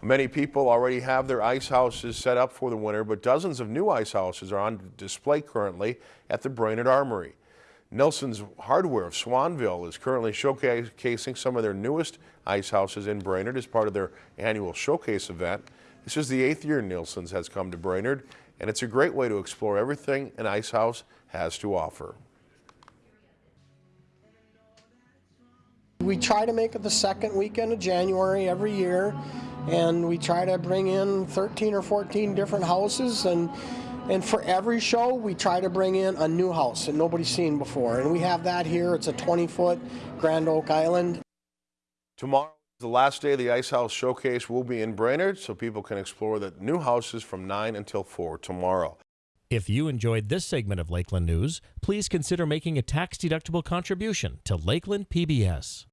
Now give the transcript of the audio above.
Many people already have their ice houses set up for the winter, but dozens of new ice houses are on display currently at the Brainerd Armory. Nelson's Hardware of Swanville is currently showcasing some of their newest ice houses in Brainerd as part of their annual showcase event. This is the eighth year Nelson's has come to Brainerd, and it's a great way to explore everything an ice house has to offer. We try to make it the second weekend of January every year, and we try to bring in 13 or 14 different houses, and and for every show, we try to bring in a new house that nobody's seen before, and we have that here. It's a 20-foot Grand Oak Island. Tomorrow, is the last day of the Ice House Showcase will be in Brainerd, so people can explore the new houses from 9 until 4 tomorrow. If you enjoyed this segment of Lakeland News, please consider making a tax-deductible contribution to Lakeland PBS.